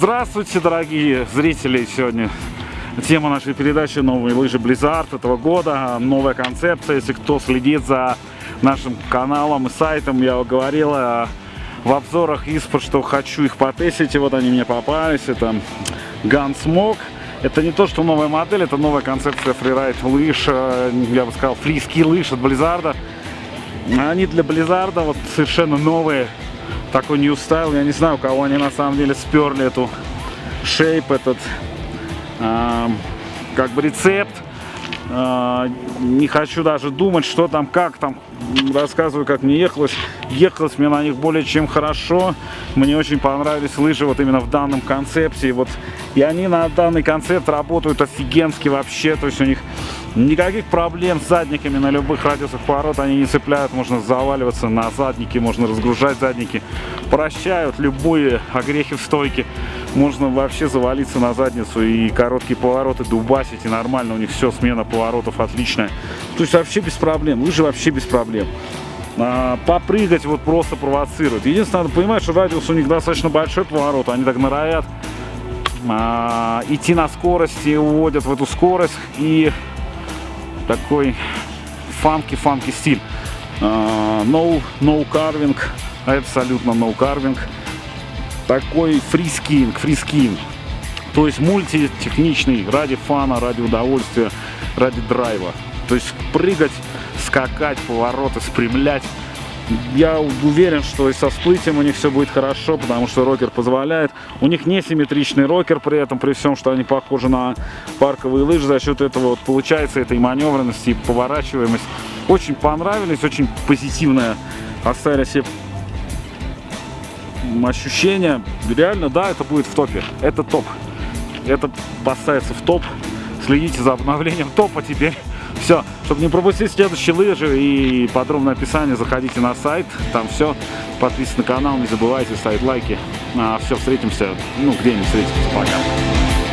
Здравствуйте, дорогие зрители! Сегодня тема нашей передачи «Новые лыжи Blizzard» этого года. Новая концепция. Если кто следит за нашим каналом и сайтом, я говорил в обзорах испорт, что хочу их потестить. И вот они мне попались. Это Gunsmoke. Это не то, что новая модель, это новая концепция фрирайд лыж, э, я бы сказал, фриски лыж от Blizzard. Они для Blizzard вот совершенно новые, такой new style. Я не знаю, у кого они на самом деле сперли эту шейп, этот э, как бы рецепт. Э, не хочу даже думать, что там, как там. Рассказываю, как мне ехалось. Ехалось мне на них более чем хорошо. Мне очень понравились лыжи вот именно в данном концепте. Вот, и они на данный концепт работают офигенски вообще. То есть у них Никаких проблем с задниками на любых радиусах поворота они не цепляют. Можно заваливаться на задники, можно разгружать задники. Прощают любые огрехи в стойке. Можно вообще завалиться на задницу и короткие повороты дубасить. И нормально у них все, смена поворотов отличная. То есть вообще без проблем. Лыжи вообще без проблем. А, попрыгать вот просто провоцирует. Единственное, надо понимать, что радиус у них достаточно большой поворот. Они так норовят а, идти на скорости, уводят в эту скорость и такой фанки-фанки стиль. Uh, no, no carving, абсолютно no carving. Такой freeskiing, freeskiing. То есть мультитехничный ради фана, ради удовольствия, ради драйва. То есть прыгать, скакать, повороты, спрямлять я уверен, что и со всплытием у них все будет хорошо, потому что рокер позволяет. У них несимметричный рокер, при этом, при всем, что они похожи на парковые лыжи. За счет этого вот получается этой маневренности и поворачиваемость. Очень понравились, очень позитивное оставили себе ощущение. Реально, да, это будет в топе. Это топ. Это поставится в топ. Следите за обновлением топа теперь. Все, чтобы не пропустить следующие лыжи и подробное описание, заходите на сайт, там все. Подписывайтесь на канал, не забывайте ставить лайки. А, все, встретимся, ну где-нибудь встретимся. Пока.